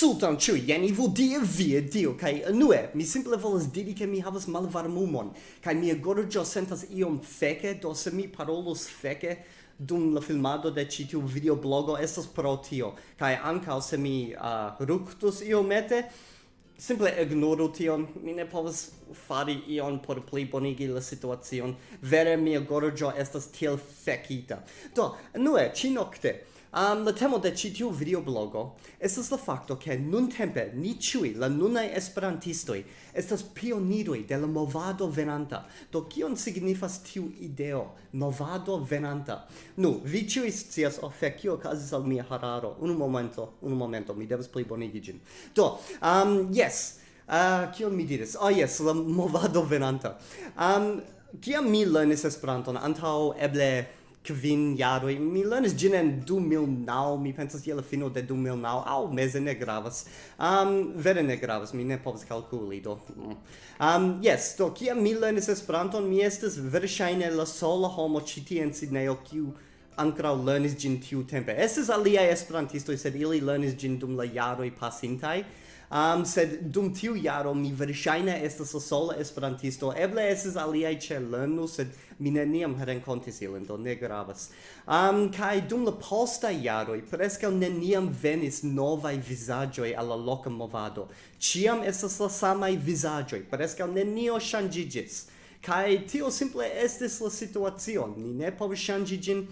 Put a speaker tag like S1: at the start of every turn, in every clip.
S1: Sultan ĉu jen ivu die vie dio? Kaj nue mi simple volas diri ke mi havas malvarmumon kaj mia gorĝo sentas iom feke do se mi parolos feke dum la filmado de ĉi tiu videoblogo estas pro tio. Kaj ankaŭ se mi uh, ruktus iomete simple ignoru tion. Mi ne povas fari ion por pli bonigi la situacion. Vere mia gorĝo estas tiel fekita. Do nue ĉi nokte Um, la temo de ĉi tiu videoblogo estas la fakto ke nuntempe ni ĉiuj la nunaj esperantistoj estas pioniroj de la movado venanta. Do kion signifas tiu ideo movado venanta? Nu, vi ĉiuj scias oh fe kio okazis al mia hararo. Unu momento, unu momento, mi devas plibonigi ĝin. Do, um, yes, uh, kion mi diris? Ah, oh yes, la movado venanta. Um, Kiam mi lernis Esperanton antaŭ eble kvin jaroj mi lernis ĝin en du mil naŭ mi pensas je la fino de du mil naŭ aŭ meze ne gravas. Um, vere ne gravas mi ne povas kalkuli do. Mm. Um, yes do kiam mi lernis Esperanton mi estas verŝajne la sola homo ĉi tie en Sidnejo kiu ankraŭ lernis ĝin tiutempe. Estas aliaj esperantistoj sed ili lernis ĝin dum la jaroj pasintaj um, sed dum tiu jaro mi verŝajne estas sola esperantisto. Eble estas aliaj ĉelano sed mi neniam renkontis ilin do ne gravas. Um, kaj dum la postaj jaroj preskaŭ neniam venis novaj vizaĝoj al la loka movado. Ĉiam estas la samaj vizaĝoj preskaŭ nenio ŝanĝiĝis. Kai tio simple estis la situacio, ni ne povis ŝanĝi ĝin,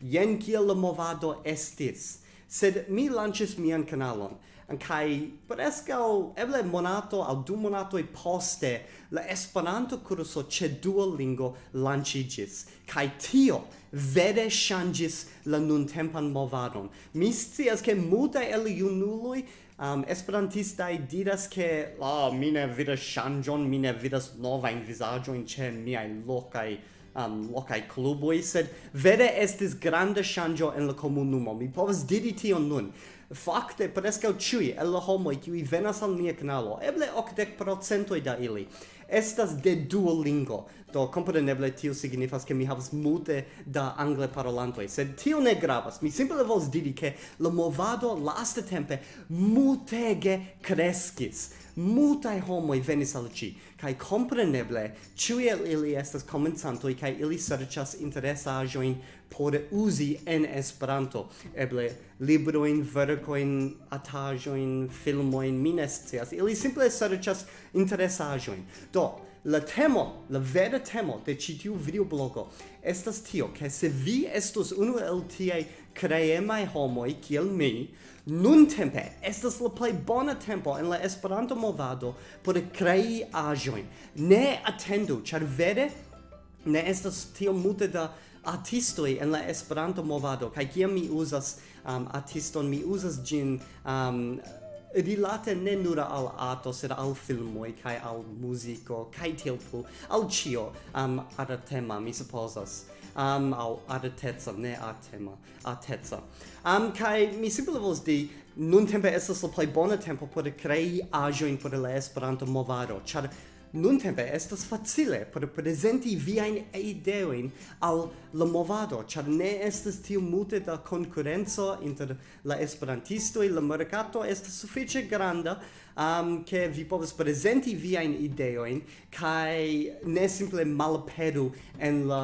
S1: jen kiel la movado estis sed mi lancis mian kanalon an kai prescau eble monato al du e poste la Esperanto curso che Duolingo lanĉiĝis kai tio vede changis la nun tempan movadon. Mi scias ke multaj el junuloj um, esperantistaj diras ke la oh, mi mine vidas nova in visaggio in ce mia ĉe miaj um, locai cluboi, sed vere estis grande shangio en la comunumo. Mi povas diri tion nun. Fakte, preskaŭ ĉiuj el la homoj kiuj venas al nia kanalo eble 80% da ili, estas de Duolingo. Do, kompreneble, tio signifas che mi havas multe da angle parolantoj, sed tio ne gravas. Mi simple volas diri ke la movado laste tempe multege kreskis multaj homoj venis al ci kaj kompreneble ĉiuj el ili estas komencantoj kaj ili serĉas interesaĵojn por uzi en Esperanto. Eble libroin, verkojn atajoin, filmoin, mi ne ili simple serĉas interesaĵojn. Do la temo, la vera temo de ĉi tiu videoblogo estas tio, ke se vi estos unu el tiaj creemai homoi kiel mi, nun tempe estas la play bona tempo en la Esperanto movado por crei aĵojn. Ne atendu, char vere ne estas tio multe da artistoi en la Esperanto movado kai kiam mi uzas um, artiston mi uzas gin um, rilate ne nur al arto sed al filmoj kai al muziko kai tilpu, al cio um, ara tema mi supposas am au arteca, ne artema, tetsa Am kai mi simple vos di nun tempe estas la plej bona tempo por krei in por la Esperanto movado, ĉar nuntempe estas facile por prezenti viajn ideojn al la movado, ĉar ne estas tiu multe da konkurenco inter la esperantistoj, la merkato estas sufiĉe granda um, ke vi povas prezenti viajn ideojn kaj ne simple malperu en la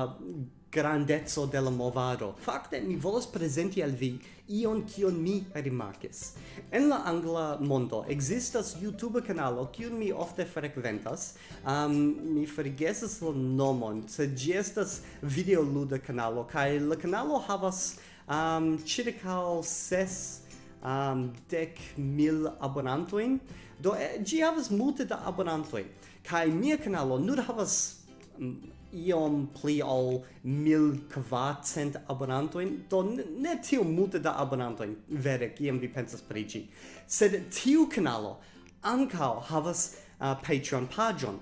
S1: grandezzo de la movado. Fakte, mi volas presenti al vi ion kion mi rimarkis. En la angla mondo existas YouTube kanalo kiun mi ofte frekventas. Um, mi forgesas la nomon, sed ĝi estas videoluda kanalo kaj la kanalo havas um, ĉirkaŭ ses um, dec mil abonantoin. Do, eh, gi havas multe da abonantoin. Kai mia canalo nur havas iom pli ol 1400 abonantoin, do ne tiu multe da abonantoin, vere, kiam vi pensas pri ĝi. Sed tiu kanalo ankaŭ havas uh, Patreon paĝon.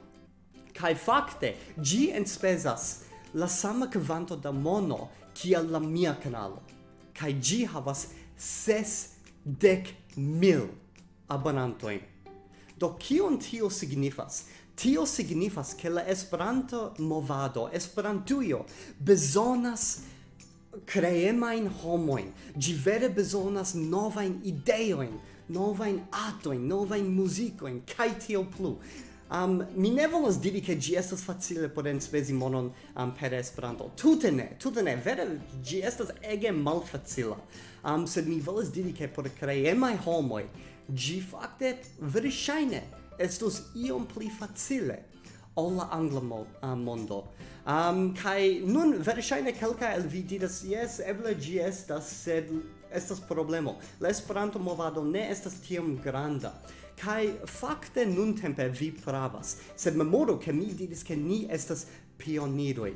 S1: Kaj fakte, ĝi enspezas la sama kvanto da mono kiel la mia kanalo. Kaj ĝi havas ses dek mil abonantojn. Do kion tio signifas? Tio signifas che la Esperanto movado, Esperantujo, bezonas creemain homoin, gi vere bezonas nova in ideoin, novain in novain musicoin, kai tio plu. Um, mi ne volas diri che gi estas facile por enspezi monon um, per Esperanto. Tute ne, tute ne, vere gi estas ege malfacila. Um, sed mi volas diri che por creemai homoi gi fakte verŝajne estus iom pli facile ol la angla mo, uh, mondo. Um, kai nun verŝajne kelka el vi diras jes, eble ĝi estas, sed estas problemo. La Esperanto movado ne estas tiom granda. Kai fakte nun tempe vi pravas, sed memoru ke mi diris ke ni estas pioniroj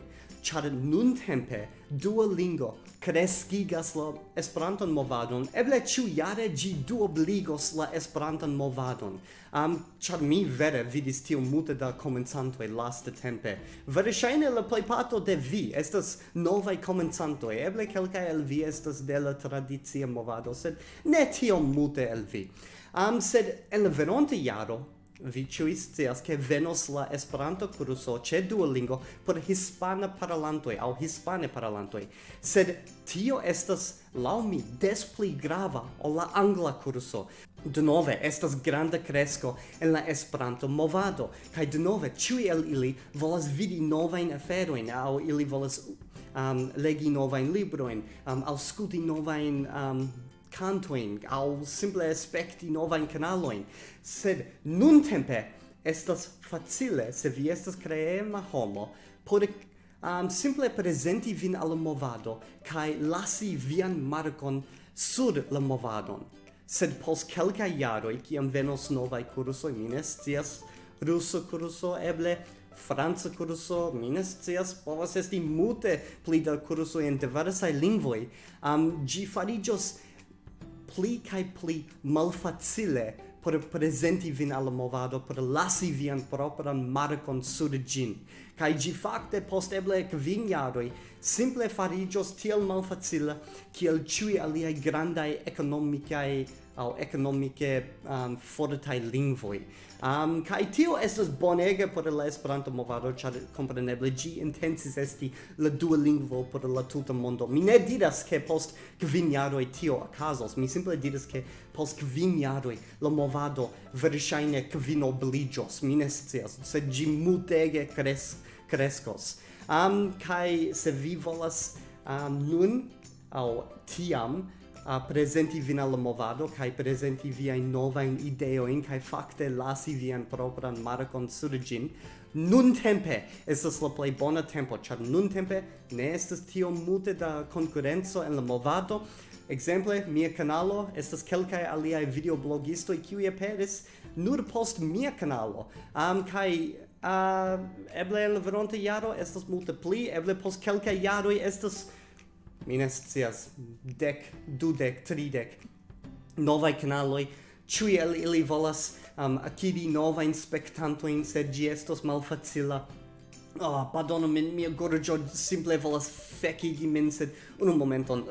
S1: char nun tempe Duolingo kreskigas la Esperanton movadon, eble ĉiu jare gi duobligos la Esperanton movadon. Am um, char mi vere vidis tio multe da komencantoj laste tempe. Verŝajne la plejparto de vi estas nova komencantoj, eble kelkaj el vi estas de la tradicia movado, sed ne tio multe el vi. Am um, sed en la veronta jaro Vi ĉiuj scias ke venos la Esperanto kurso ĉe Duolingo por hispana parolantoj aŭ hispane parolantoj, sed tio estas laŭ mi des pli grava ol la angla kurso. Denove estas granda kresko en la Esperanto movado kaj denove ĉiuj el ili volas vidi novajn aferojn aŭ ili volas um, legi novajn librojn, um, aŭskulti novajn um, cantoin au simple aspecti nova in canaloin sed nun tempe estas facile se vi estas creema homo por um, simple presenti vin al movado kai lasi vian markon sur la movadon sed pos kelka jaroj kiam venos nova kurso minestias ruso kurso eble Franza kurso mi cias, povas esti mute pli da kursoj en diversai lingvoi. um, gi farigios pli kai pli malfacile por presenti vin al movado, por lasi vian propran markon sur gin. kai gi fakte post eble kvin jaroj simple farigios tiel malfacile kiel ĉiuj aliaj grandaj ekonomikaj au economice um, fortai lingvoi. Um, kai tio estas bonega por la Esperanto movado, ĉar kompreneble ĝi intensis esti la dua lingvo por la tuta mondo. Mi ne diras ke post kvin jaroj tio okazos, mi simple diras ke post kvin jaroj la movado verŝajne kvinobliĝos. Mi ne scias, sed ĝi multege kres kreskos. Um, kai se vi volas um, nun au tiam uh, presenti vin al movado kai presenti via in nova in ideo in kai fakte lasi vian propran markon sur gin nun tempe estas la plej bona tempo ĉar nun tempe ne estas tio multe da konkurenco en la movado Exemple, mia kanalo estas kelkaj aliaj videoblogistoj qui aperis nur post mia kanalo. Am um, kaj uh, eble en la veronta jaro estas multe pli, eble post kelkaj jaroj estas mi ne dec, dudec, tridec novai canaloi, ciui el ili volas um, acidi nova in spectantoin, sed gi estos malfacila. Oh, pardonu min, mia gorgio simple volas fecigi min, sed un momenton.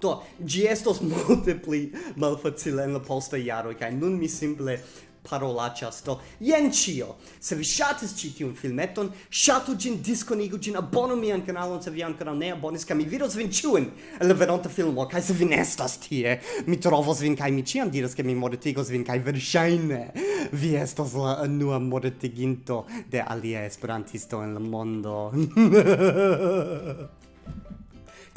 S1: Do, gi estos multipli malfacila in la posta iaro kai nun mi simple parolacas do jen ĉio. Se vi ŝatis ĉi tiun filmeton ŝatu ĝin diskonigu ĝin abonu mian kanalon se vi ankoraŭ ne abonis kaj mi vidos vin ĉiujn en la venonta filmo kaj se vi ne estas tie mi trovos vin kaj mi ĉiam diras ke mi mortigos vin kaj verŝajne vi estas la unua mortiginto de alia esperantisto en la mondo.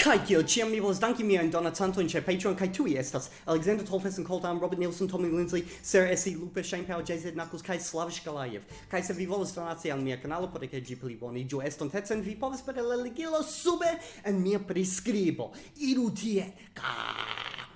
S1: Kai kiel ciam mi volas danki miajn donacantojn ĉe Patreon kaj tuj estas Alexander Tolfeson, Coltan, Robert Nielsen, Tommy Lindsley, Sarah S.E. Lupe, Shane Powell, JZ Knuckles kaj Slavish Galayev. Kaj se vi volas donaci al mia kanalo por ke ĝi pli boniĝu estontecen, vi povas per la ligilo sube en mia priskribo. Iru tie! Ka!